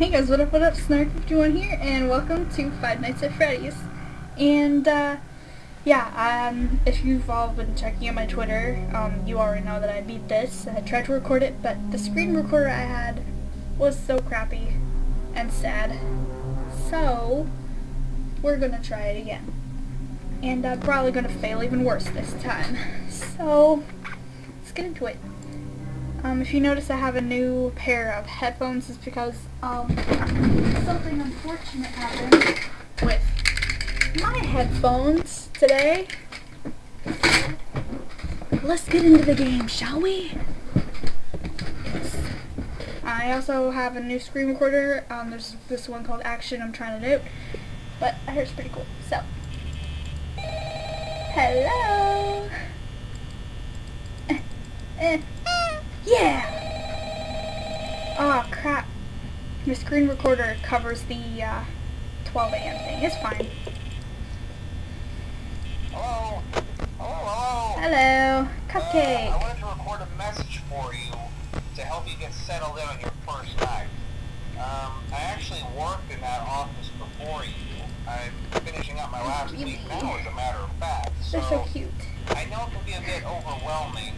Hey guys, what up, what up, Snark51 here, and welcome to Five Nights at Freddy's. And, uh, yeah, um, if you've all been checking out my Twitter, um, you already know that I beat this. I tried to record it, but the screen recorder I had was so crappy and sad. So, we're gonna try it again. And I'm probably gonna fail even worse this time. So, let's get into it. Um, if you notice I have a new pair of headphones, it's because um, something unfortunate happened with my headphones today. Let's get into the game, shall we? I also have a new screen recorder. Um, there's this one called Action I'm trying to note, but I heard it's pretty cool. So, hello. Eh, eh. Yeah! Oh crap. The screen recorder covers the uh, 12 a.m. thing. It's fine. Hello? Hello? Hello. Cupcake. Uh, I wanted to record a message for you to help you get settled in on your first night. Um, I actually worked in that office before you. I'm finishing up my last Really? week now, as a matter of fact. So, They're so cute. I know it can be a bit overwhelming,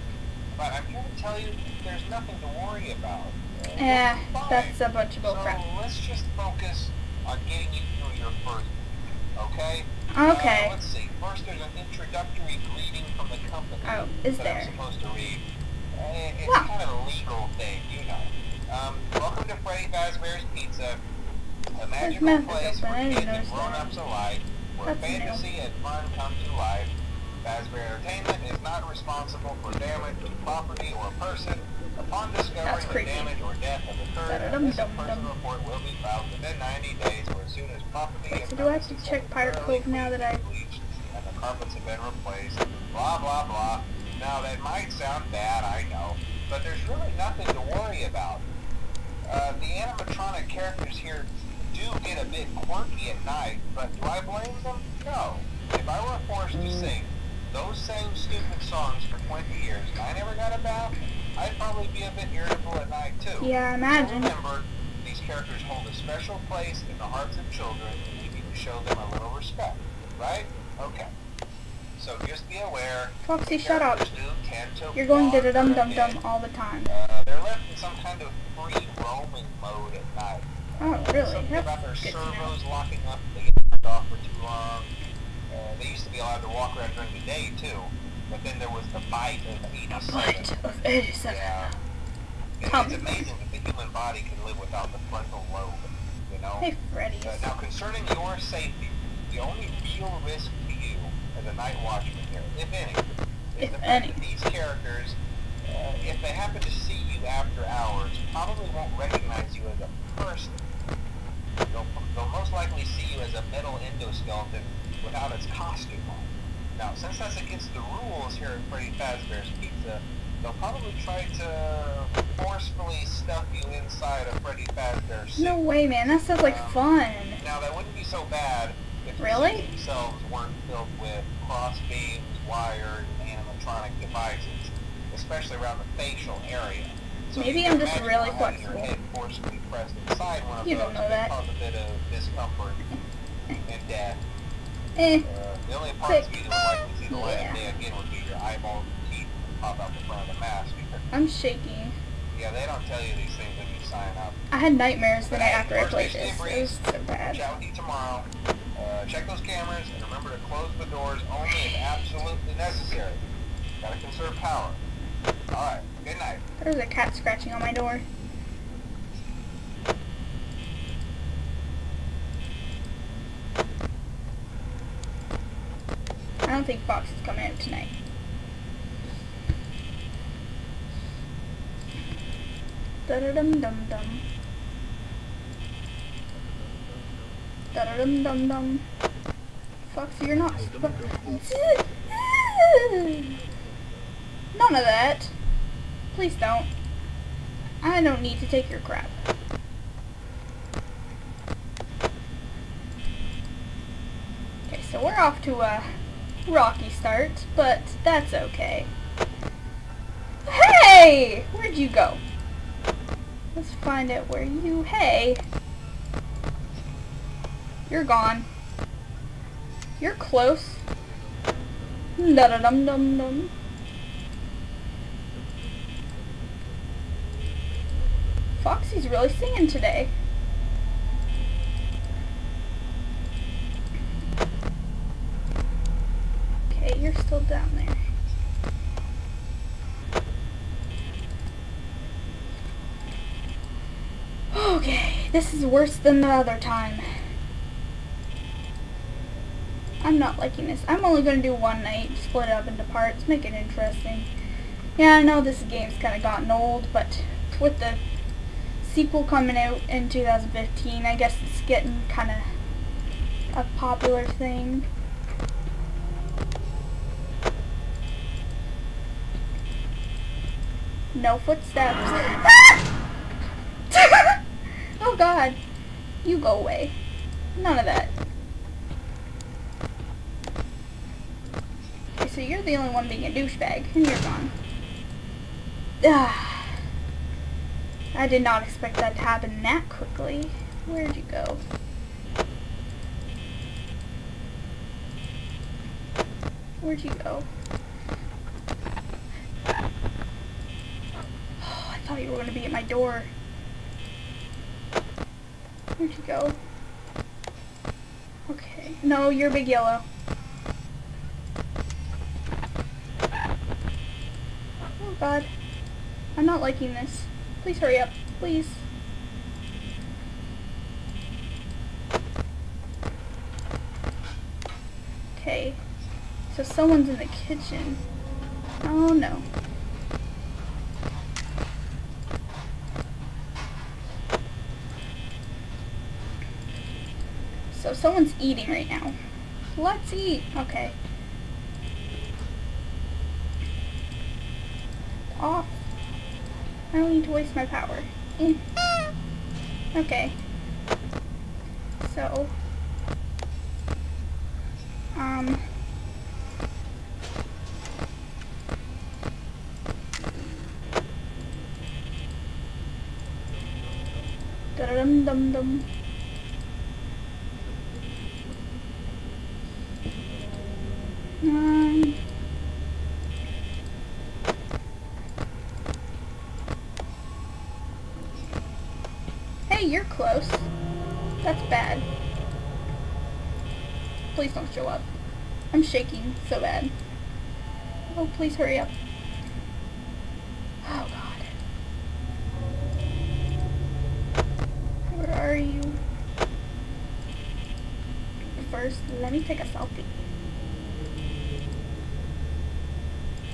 but I'm here to tell you there's nothing to worry about. Fine. that's a bunch of So bullcrap. let's just focus on getting you through your first okay? Okay. Uh, let's see. First, there's an introductory greeting from the company. Oh, is that there? I'm supposed to read. Uh, it's Wow. kind of a legal thing, you know. Um, welcome to Freddy Fazbear's Pizza, a magical place open. I where didn't kids and grown-ups alike, where That's new. fantasy and fun come to life. Fazbear Entertainment is not responsible for damage to property or person. Upon discovering creepy. damage or death has occurred, a Da-da-dum, missing dum, person report will be filed within 90 days or as soon as property Wait, so do I have to check Pirate Cove now that I- bleached and the carpets have been replaced, blah blah blah. Now that might sound bad, I know, but there's really nothing to worry about. Uh, the animatronic characters here do get a bit quirky at night, but do I blame them? No. If I were forced to sing those same stupid songs for 20 years and I never got a bath, I'd probably be a bit irritable at night too. Yeah, So imagine. remember, these characters hold a special place in the hearts of children and we need to show them a little respect, right? Okay. So just be aware. Foxy, shut up. do tend to You're going to da dum dum dum all the time. Uh, they're left in some kind of free roaming mode at night. Oh, really? Something That's about their servos locking up they get turned off for too long. Uh, they used to be allowed to walk around during the day too, but then there was the bite of 87. Bite of 87. Yeah. It- It's amazing that the human body can live without the frontal lobe, you know? Hey, Freddy. Uh, now, concerning your safety, the only real risk to you as a night watchman here, if any, is If the fact any. that these characters, uh, if they happen to see you after hours, probably won't recognize you as a person. They'll, they'll most likely see you as a metal endoskeleton without its costume on. Now, since that's against the rules here at Freddy Fazbear's Pizza, they'll probably try to forcefully stuff you inside a Freddy Fazbear suit. No way, man. That sounds like um, fun. Now that wouldn't be so bad if the Really? suits themselves weren't filled with cross beams, wired, and animatronic devices, especially around the facial area. So Maybe I'm just really flexible. Your head forcibly pressed inside one of You those don't know that. cause a bit of discomfort and death. Eh. The only parts Sick. of you that would likely see the Yeah. of day again would be your eyeballs and teeth pop out the front of the mask. I'm shaky. Yeah, they don't tell you these things when you sign up. I had nightmares the night after I played this. It was so bad. Chat with you tomorrow. Uh, check those cameras and remember to close the doors only if absolutely necessary. Gotta conserve power. Alright, good night. There's a cat scratching on my door. Don't think Fox is coming out tonight. Da da dum dum dum. Da da dum dum dum. Foxy, you're not. None of that. Please don't. I don't need to take your crap. Okay, so we're off to a rocky start, but that's okay. Hey! Where'd you go? Let's find out where you... Hey! You're gone. You're close. Da da dum dum dum. Foxy's really singing today. Okay, down there. Okay, this is worse than the other time. I'm not liking this. I'm only going to do one night, split it up into parts, make it interesting. Yeah, I know this game's kind of gotten old, but with the sequel coming out in 2015, I guess it's getting kind of a popular thing. No footsteps. oh god. You go away. None of that. Okay, so you're the only one being a douchebag, and you're gone. Ah. I did not expect that to happen that quickly. Where'd you go? Where'd you go? I thought you were going to be at my door. Where'd you go? Okay. No, you're big yellow. Oh god. I'm not liking this. Please hurry up. Please. Okay. So someone's in the kitchen. Oh no. So someone's eating right now. Let's eat. Okay. Off. I don't need to waste my power. Mm. Okay. So. Um. Dum dum dum. Um. Hey, you're close. That's bad. Please don't show up. I'm shaking so bad. Oh, please hurry up. Oh, God. Where are you? First, let me take a selfie.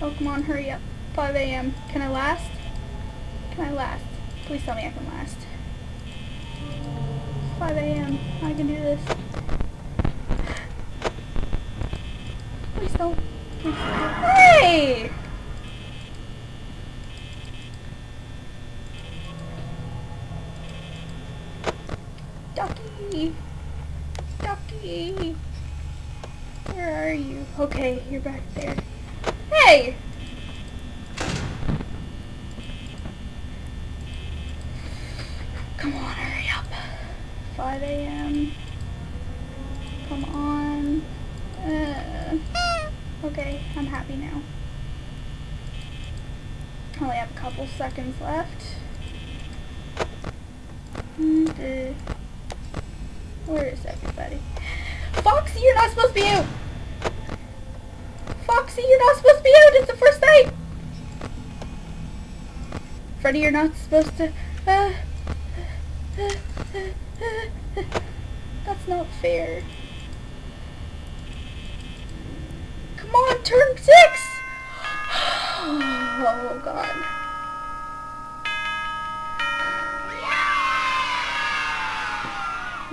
Oh, come on, hurry up. 5 a.m. Can I last? Can I last? Please tell me I can. 5 a.m. I can do this. Please don't. Hey! Ducky! Ducky! Where are you? Okay, you're back there. Hey! Come on, hurry up. 5 a.m. Come on. Uh, okay, I'm happy now. Only have a couple seconds left. And, uh, where is everybody? Foxy, you're not supposed to be out! Foxy, you're not supposed to be out! It's the first night! Freddy, you're not supposed to... Uh, uh, uh, uh that's not fair. Come on, turn six! Oh, oh, God.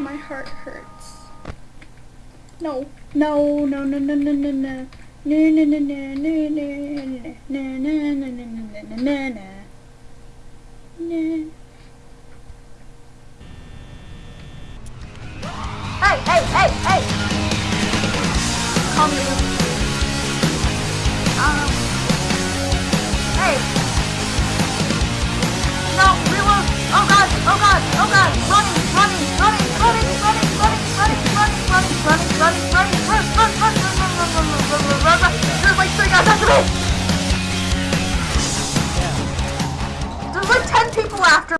My heart hurts. No, no, no, no, no, no, no, no. No, no, no, no, no, no, no, no, no, no, no, no, no, no. No. Hey, hey, hey, hey! Call me. There's like ten people after